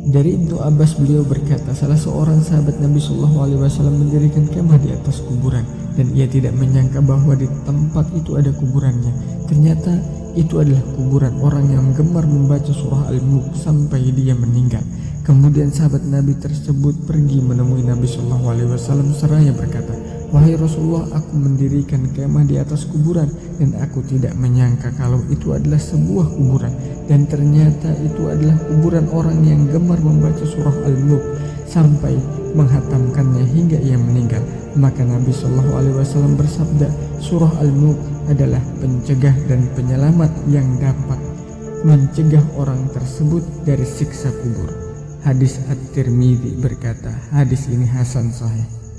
Dari Ibnu Abbas beliau berkata, salah seorang sahabat Nabi Shallallahu Alaihi Wasallam mendirikan kemah di atas kuburan dan ia tidak menyangka bahwa di tempat itu ada kuburannya. Ternyata itu adalah kuburan orang yang gemar membaca surah Al-Mulk sampai dia meninggal. Kemudian sahabat Nabi tersebut pergi menemui Nabi Shallallahu Alaihi Wasallam seraya berkata, Wahai Rasulullah, aku mendirikan kemah di atas kuburan dan aku tidak menyangka kalau itu adalah sebuah kuburan dan ternyata itu adalah kuburan orang yang gemar membaca surah Al-Mulk sampai menghatamkannya hingga ia meninggal. Maka Nabi Shallallahu Alaihi Wasallam bersabda, surah Al-Mulk adalah pencegah dan penyelamat yang dapat mencegah orang tersebut dari siksa kubur. Hadis At-Tirmidzi berkata, hadis ini hasan sahih.